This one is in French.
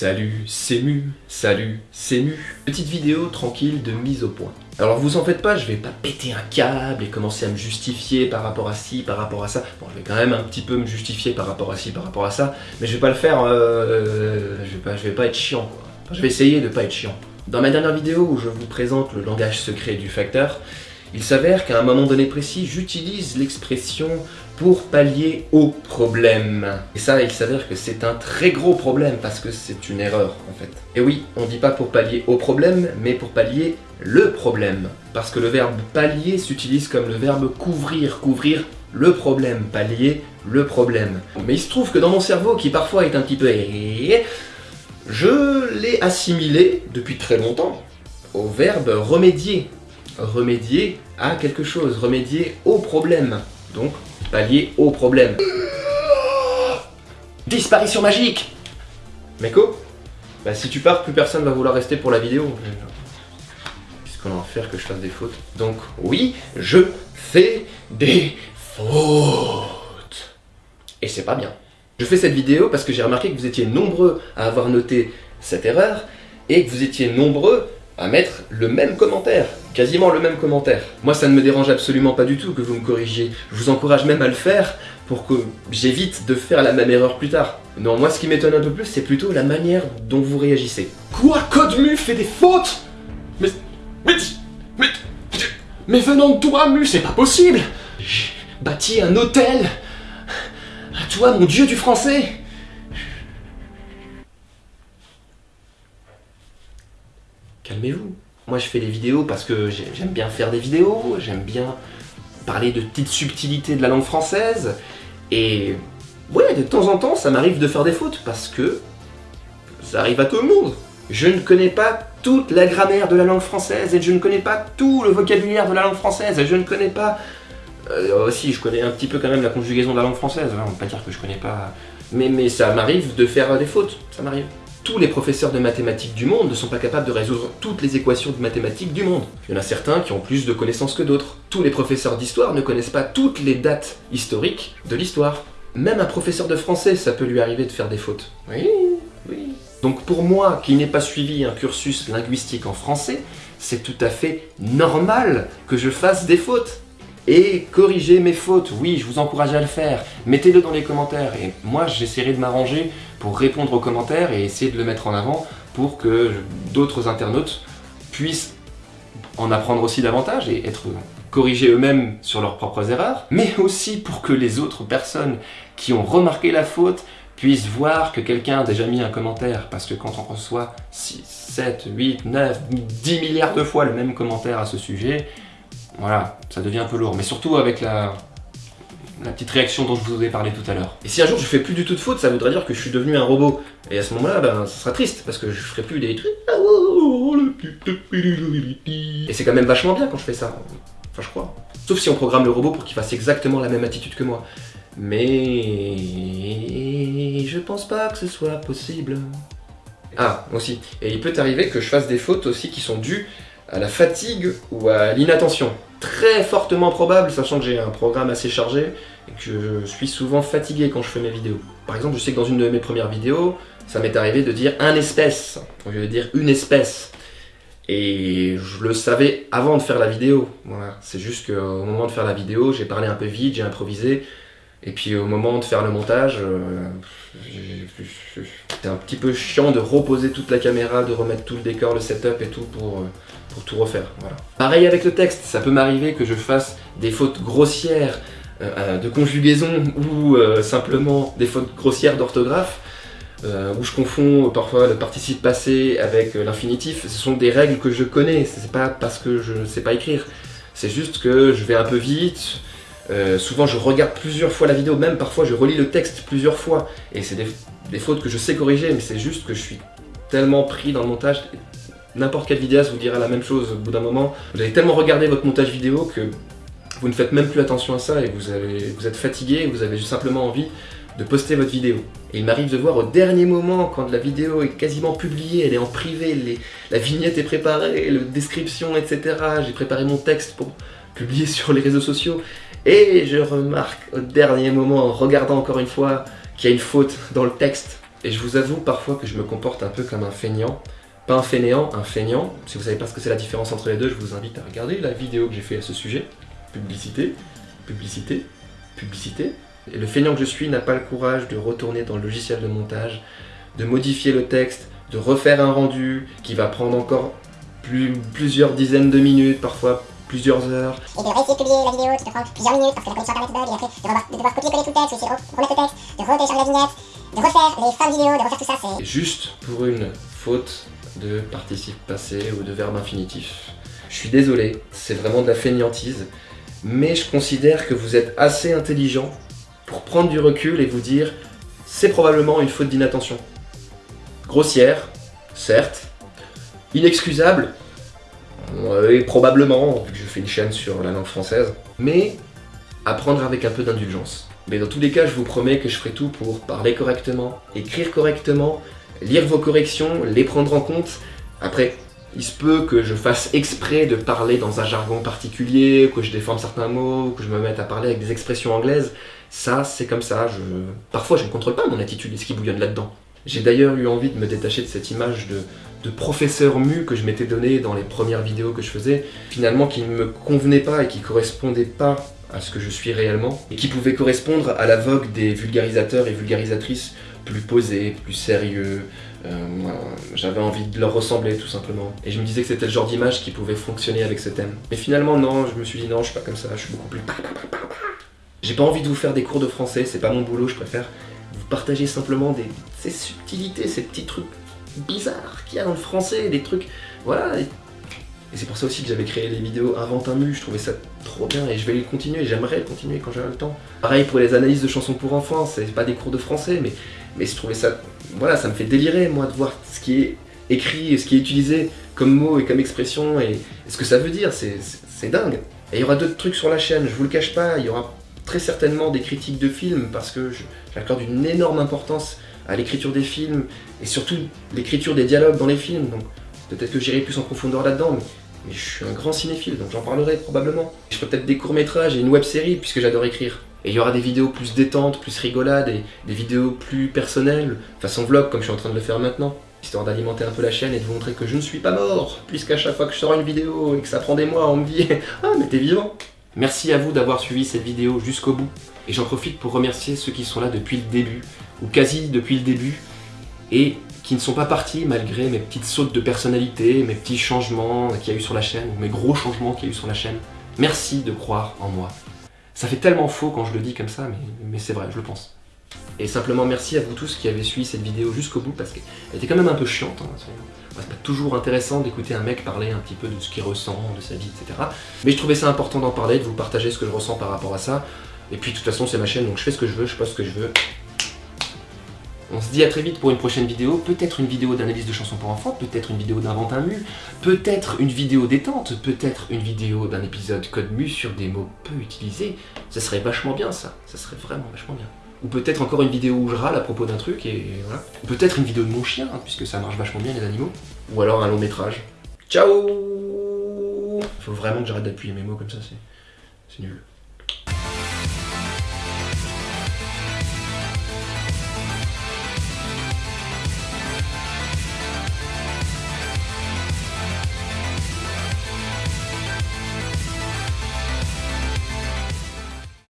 Salut, c'est Mu, salut, c'est Mu. Petite vidéo tranquille de mise au point. Alors vous en faites pas, je vais pas péter un câble et commencer à me justifier par rapport à ci, par rapport à ça. Bon, je vais quand même un petit peu me justifier par rapport à ci, par rapport à ça, mais je vais pas le faire, euh, je, vais pas, je vais pas être chiant. Quoi. Je vais essayer de pas être chiant. Dans ma dernière vidéo où je vous présente le langage secret du facteur, il s'avère qu'à un moment donné précis, j'utilise l'expression pour pallier au problème. Et ça, il s'avère que c'est un très gros problème parce que c'est une erreur en fait. Et oui, on dit pas pour pallier au problème, mais pour pallier le problème. Parce que le verbe pallier s'utilise comme le verbe couvrir, couvrir le problème, pallier le problème. Mais il se trouve que dans mon cerveau, qui parfois est un petit peu... Je l'ai assimilé depuis très longtemps au verbe remédier remédier à quelque chose, remédier au problème. Donc, pallier au problème. Disparition magique Meko Bah si tu pars, plus personne va vouloir rester pour la vidéo. Qu'est-ce qu'on va en faire que je fasse des fautes Donc, oui, je fais des fautes. Et c'est pas bien. Je fais cette vidéo parce que j'ai remarqué que vous étiez nombreux à avoir noté cette erreur et que vous étiez nombreux à mettre le même commentaire, quasiment le même commentaire. Moi ça ne me dérange absolument pas du tout que vous me corrigiez, je vous encourage même à le faire pour que j'évite de faire la même erreur plus tard. Non, moi ce qui m'étonne un peu plus, c'est plutôt la manière dont vous réagissez. Quoi Code fait des fautes? Mais... Mais... Mais... Mais venant de toi, Mu, c'est pas possible J'ai bâti un hôtel À toi, mon dieu du français calmez-vous. Moi je fais des vidéos parce que j'aime bien faire des vidéos, j'aime bien parler de petites subtilités de la langue française, et ouais, de temps en temps ça m'arrive de faire des fautes parce que ça arrive à tout le monde. Je ne connais pas toute la grammaire de la langue française, et je ne connais pas tout le vocabulaire de la langue française, et je ne connais pas... Euh, aussi, je connais un petit peu quand même la conjugaison de la langue française, hein, on va pas dire que je connais pas... Mais ça m'arrive de faire des fautes, ça m'arrive tous les professeurs de mathématiques du monde ne sont pas capables de résoudre toutes les équations de mathématiques du monde. Il y en a certains qui ont plus de connaissances que d'autres. Tous les professeurs d'histoire ne connaissent pas toutes les dates historiques de l'histoire. Même un professeur de français, ça peut lui arriver de faire des fautes. Oui, oui. Donc pour moi, qui n'ai pas suivi un cursus linguistique en français, c'est tout à fait normal que je fasse des fautes et corriger mes fautes. Oui, je vous encourage à le faire. Mettez-le dans les commentaires et moi j'essaierai de m'arranger pour répondre aux commentaires et essayer de le mettre en avant pour que d'autres internautes puissent en apprendre aussi davantage et être corrigés eux-mêmes sur leurs propres erreurs, mais aussi pour que les autres personnes qui ont remarqué la faute puissent voir que quelqu'un a déjà mis un commentaire, parce que quand on reçoit 6, 7, 8, 9, 10 milliards de fois le même commentaire à ce sujet, voilà, ça devient un peu lourd. Mais surtout avec la, la petite réaction dont je vous ai parlé tout à l'heure. Et si un jour je fais plus du tout de faute, ça voudrait dire que je suis devenu un robot. Et à ce moment-là, ben, ça sera triste, parce que je ferai plus des trucs... Et c'est quand même vachement bien quand je fais ça. Enfin, je crois. Sauf si on programme le robot pour qu'il fasse exactement la même attitude que moi. Mais... Je pense pas que ce soit possible. Ah, aussi. Et il peut arriver que je fasse des fautes aussi qui sont dues à la fatigue ou à l'inattention. Très fortement probable, sachant que j'ai un programme assez chargé et que je suis souvent fatigué quand je fais mes vidéos. Par exemple, je sais que dans une de mes premières vidéos, ça m'est arrivé de dire un espèce au lieu de dire une espèce. Et je le savais avant de faire la vidéo. Voilà. C'est juste qu'au moment de faire la vidéo, j'ai parlé un peu vite, j'ai improvisé. Et puis au moment de faire le montage, euh, c'était un petit peu chiant de reposer toute la caméra, de remettre tout le décor, le setup et tout pour, euh, pour tout refaire. Voilà. Pareil avec le texte, ça peut m'arriver que je fasse des fautes grossières euh, de conjugaison ou simplement des fautes grossières d'orthographe. où je confonds parfois le participe passé avec l'infinitif, ce sont des règles que je connais, c'est pas parce que je ne sais pas écrire, c'est juste que je vais un peu vite, euh, souvent je regarde plusieurs fois la vidéo, même parfois je relis le texte plusieurs fois, et c'est des, fautes que je sais corriger, mais c'est juste que je suis tellement pris dans le montage, n'importe quel vidéaste vous dira la même chose au bout d'un moment, vous avez tellement regardé votre montage vidéo que vous ne faites même plus attention à ça, et vous, êtes fatigué, vous avez simplement envie de poster votre vidéo. Et il m'arrive de voir au dernier moment, quand la vidéo est quasiment publiée, elle est en privé, la vignette est préparée, la description, etc. J'ai préparé mon texte pour publier sur les réseaux sociaux, et je remarque au dernier moment, en regardant encore une fois, qu'il y a une faute dans le texte. Et je vous avoue parfois que je me comporte un peu comme un feignant. Pas un fainéant, un feignant. Si vous savez pas ce que c'est la différence entre les deux, je vous invite à regarder la vidéo que j'ai fait à ce sujet. Publicité, publicité, publicité. Et le feignant que je suis n'a pas le courage de retourner dans le logiciel de montage, de modifier le texte, de refaire un rendu qui va prendre encore plus, plusieurs dizaines de minutes, parfois plusieurs heures. Et de réessayer de publier la vidéo qui te prend plusieurs minutes parce que la connexion internet bug, et après de, devoir, de devoir copier-coller tout le texte, essayer de remettre le texte, de retélécharger la vignette, de refaire les fins de vidéo, de refaire tout ça, c'est... Juste pour une faute de participe passé ou de verbe infinitif. Je suis désolé, c'est vraiment de la fainéantise, mais je considère que vous êtes assez intelligent pour prendre du recul et vous dire c'est probablement une faute d'inattention. Grossière, certes, inexcusable, et probablement, vu que je fais une chaîne sur la langue française, mais à prendre avec un peu d'indulgence. Mais dans tous les cas, je vous promets que je ferai tout pour parler correctement, écrire correctement, lire vos corrections, les prendre en compte. Après, il se peut que je fasse exprès de parler dans un jargon particulier, que je déforme certains mots, que je me mette à parler avec des expressions anglaises. Ça, c'est comme ça. Parfois, je ne contrôle pas mon attitude et ce qui bouillonne là-dedans. J'ai d'ailleurs eu envie de me détacher de cette image de, de professeur mu que je m'étais donné dans les premières vidéos que je faisais, finalement qui ne me convenait pas et qui correspondait pas à ce que je suis réellement, et qui pouvait correspondre à la vogue des vulgarisateurs et vulgarisatrices plus posés, plus sérieux, euh, j'avais envie de leur ressembler tout simplement. Et je me disais que c'était le genre d'image qui pouvait fonctionner avec ce thème. Mais finalement non, je me suis dit non, je suis pas comme ça, je suis beaucoup plus... J'ai pas envie de vous faire des cours de français, c'est pas mon boulot, je préfère vous partager simplement des, ces subtilités, ces petits trucs bizarres qu'il y a dans le français, des trucs... Voilà, et, c'est pour ça aussi que j'avais créé les vidéos Invente un mu, je trouvais ça trop bien et je vais le continuer, j'aimerais le continuer quand j'aurai le temps. Pareil pour les analyses de chansons pour enfants, c'est pas des cours de français, mais, mais je trouvais ça... Voilà, ça me fait délirer moi de voir ce qui est écrit, ce qui est utilisé comme mot et comme expression et, ce que ça veut dire, c'est dingue. Et il y aura d'autres trucs sur la chaîne, je vous le cache pas, il y aura très certainement des critiques de films parce que j'accorde une énorme importance à l'écriture des films et surtout l'écriture des dialogues dans les films. Donc peut-être que j'irai plus en profondeur là-dedans, mais, je suis un grand cinéphile, donc j'en parlerai probablement. Je ferai peut-être des courts-métrages et une web-série puisque j'adore écrire. Et il y aura des vidéos plus détentes, plus rigolades, des vidéos plus personnelles, façon vlog comme je suis en train de le faire maintenant, histoire d'alimenter un peu la chaîne et de vous montrer que je ne suis pas mort, puisqu'à chaque fois que je sors une vidéo et que ça prend des mois, on me dit « Ah, mais t'es vivant !» Merci à vous d'avoir suivi cette vidéo jusqu'au bout, et j'en profite pour remercier ceux qui sont là depuis le début, ou quasi depuis le début, et qui ne sont pas partis malgré mes petites sautes de personnalité, mes petits changements qu'il y a eu sur la chaîne, ou mes gros changements qu'il y a eu sur la chaîne. Merci de croire en moi. Ça fait tellement faux quand je le dis comme ça, mais, c'est vrai, je le pense. Et simplement merci à vous tous qui avez suivi cette vidéo jusqu'au bout, parce qu'elle était quand même un peu chiante. Hein, c'est pas toujours intéressant d'écouter un mec parler un petit peu de ce qu'il ressent, de sa vie, etc. Mais je trouvais ça important d'en parler, de vous partager ce que je ressens par rapport à ça. Et puis de toute façon c'est ma chaîne, donc je fais ce que je veux, je poste ce que je veux. On se dit à très vite pour une prochaine vidéo, peut-être une vidéo d'analyse de chansons pour enfants, peut-être une vidéo d'invente un mu, peut-être une vidéo détente, peut-être une vidéo d'un épisode code mu sur des mots peu utilisés. Ça serait vachement bien ça, ça serait vraiment vachement bien ou peut-être encore une vidéo où je râle à propos d'un truc, et voilà. Peut-être une vidéo de mon chien, hein, puisque ça marche vachement bien les animaux. Ou alors un long métrage. Ciao Faut vraiment que j'arrête d'appuyer mes mots comme ça, c'est nul.